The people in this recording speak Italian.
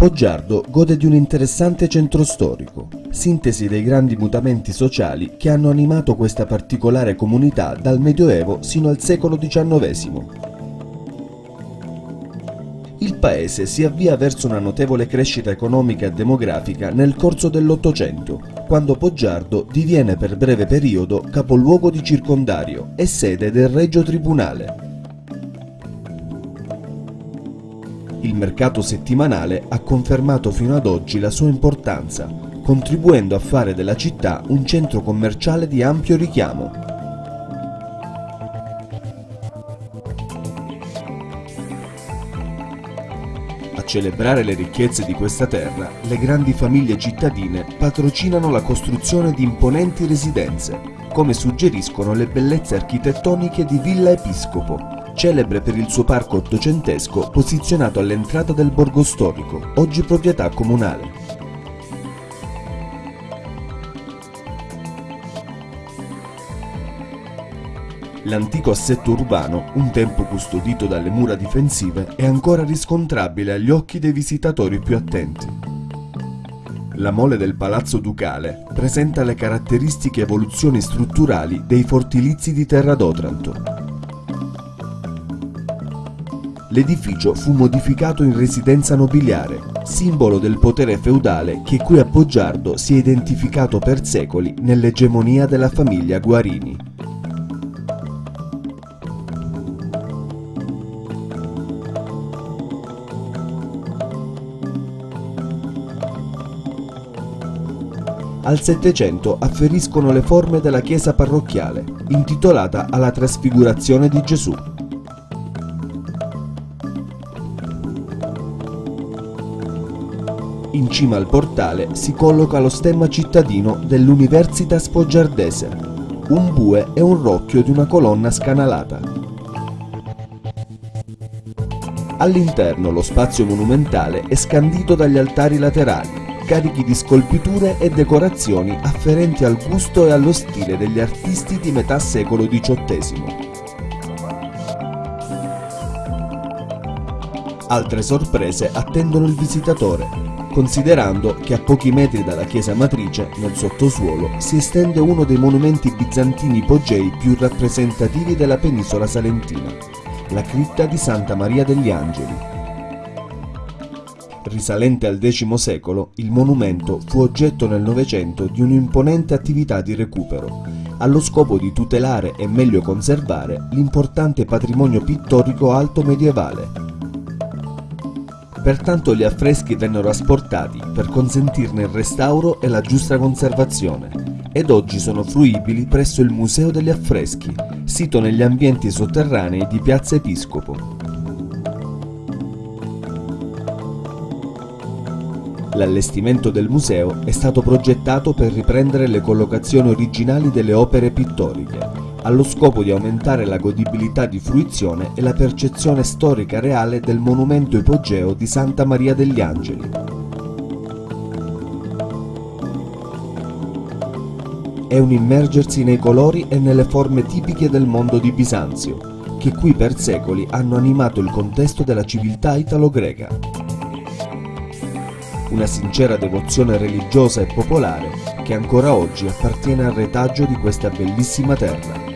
Poggiardo gode di un interessante centro storico, sintesi dei grandi mutamenti sociali che hanno animato questa particolare comunità dal Medioevo sino al secolo XIX. Il paese si avvia verso una notevole crescita economica e demografica nel corso dell'Ottocento, quando Poggiardo diviene per breve periodo capoluogo di circondario e sede del Regio Tribunale. Il mercato settimanale ha confermato fino ad oggi la sua importanza, contribuendo a fare della città un centro commerciale di ampio richiamo. A celebrare le ricchezze di questa terra, le grandi famiglie cittadine patrocinano la costruzione di imponenti residenze, come suggeriscono le bellezze architettoniche di Villa Episcopo, celebre per il suo parco ottocentesco posizionato all'entrata del borgo storico, oggi proprietà comunale. L'antico assetto urbano, un tempo custodito dalle mura difensive, è ancora riscontrabile agli occhi dei visitatori più attenti. La mole del Palazzo Ducale presenta le caratteristiche evoluzioni strutturali dei fortilizi di Terra d'Otranto, l'edificio fu modificato in residenza nobiliare, simbolo del potere feudale che qui a Poggiardo si è identificato per secoli nell'egemonia della famiglia Guarini. Al Settecento afferiscono le forme della chiesa parrocchiale, intitolata alla Trasfigurazione di Gesù. In cima al portale si colloca lo stemma cittadino dell'Universitas Foggiardese, un bue e un rocchio di una colonna scanalata. All'interno lo spazio monumentale è scandito dagli altari laterali, carichi di scolpiture e decorazioni afferenti al gusto e allo stile degli artisti di metà secolo XVIII. Altre sorprese attendono il visitatore, considerando che a pochi metri dalla chiesa matrice, nel sottosuolo, si estende uno dei monumenti bizantini ipogei più rappresentativi della penisola salentina, la cripta di Santa Maria degli Angeli. Risalente al X secolo, il monumento fu oggetto nel Novecento di un'imponente attività di recupero, allo scopo di tutelare e meglio conservare l'importante patrimonio pittorico alto medievale, Pertanto gli affreschi vennero asportati per consentirne il restauro e la giusta conservazione ed oggi sono fruibili presso il Museo degli Affreschi, sito negli ambienti sotterranei di Piazza Episcopo. L'allestimento del museo è stato progettato per riprendere le collocazioni originali delle opere pittoriche allo scopo di aumentare la godibilità di fruizione e la percezione storica reale del monumento ipogeo di Santa Maria degli Angeli. È un immergersi nei colori e nelle forme tipiche del mondo di Bisanzio, che qui per secoli hanno animato il contesto della civiltà italo-greca. Una sincera devozione religiosa e popolare che ancora oggi appartiene al retaggio di questa bellissima terra.